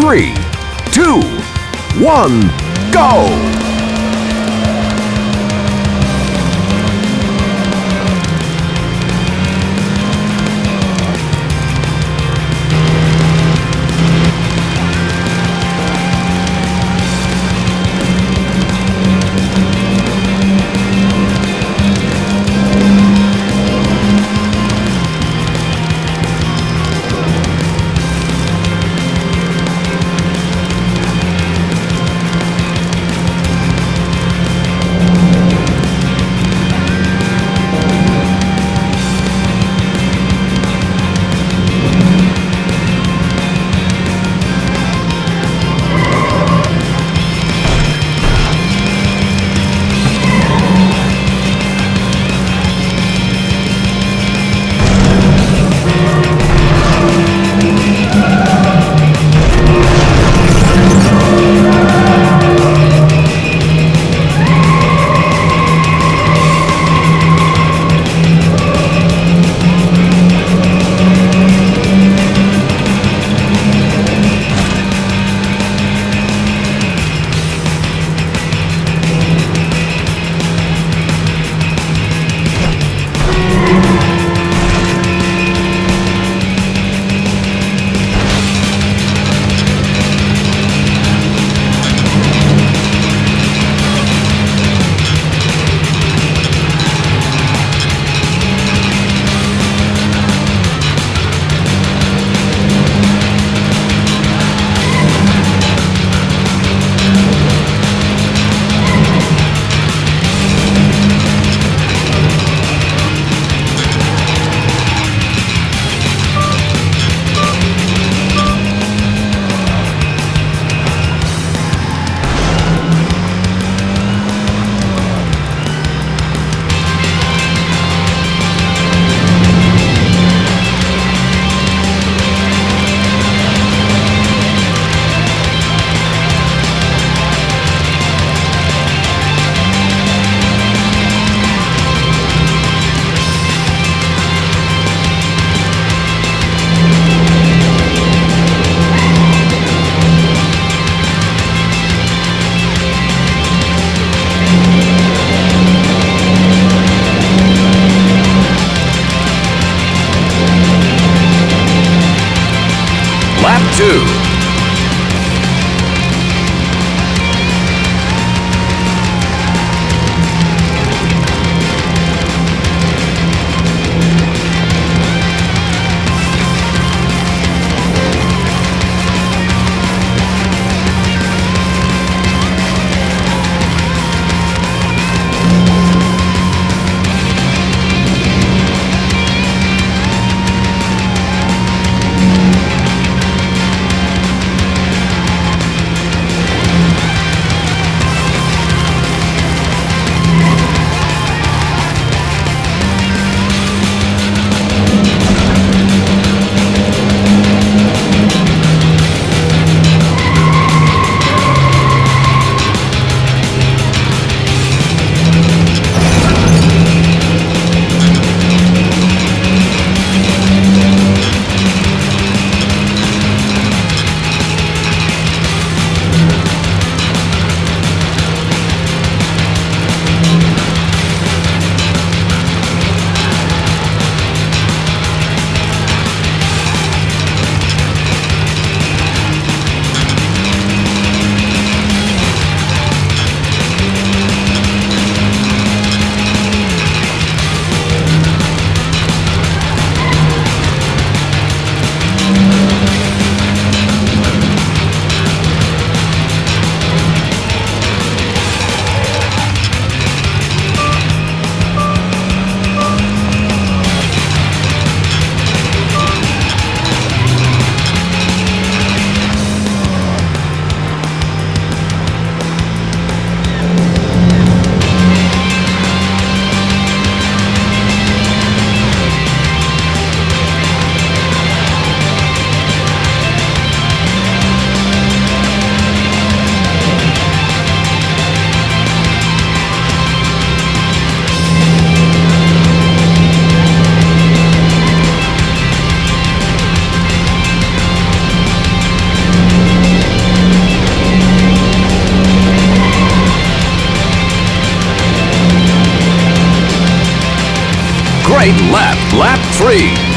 three, two, one, go! three,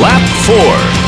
Lap 4.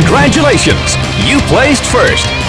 Congratulations! You placed first.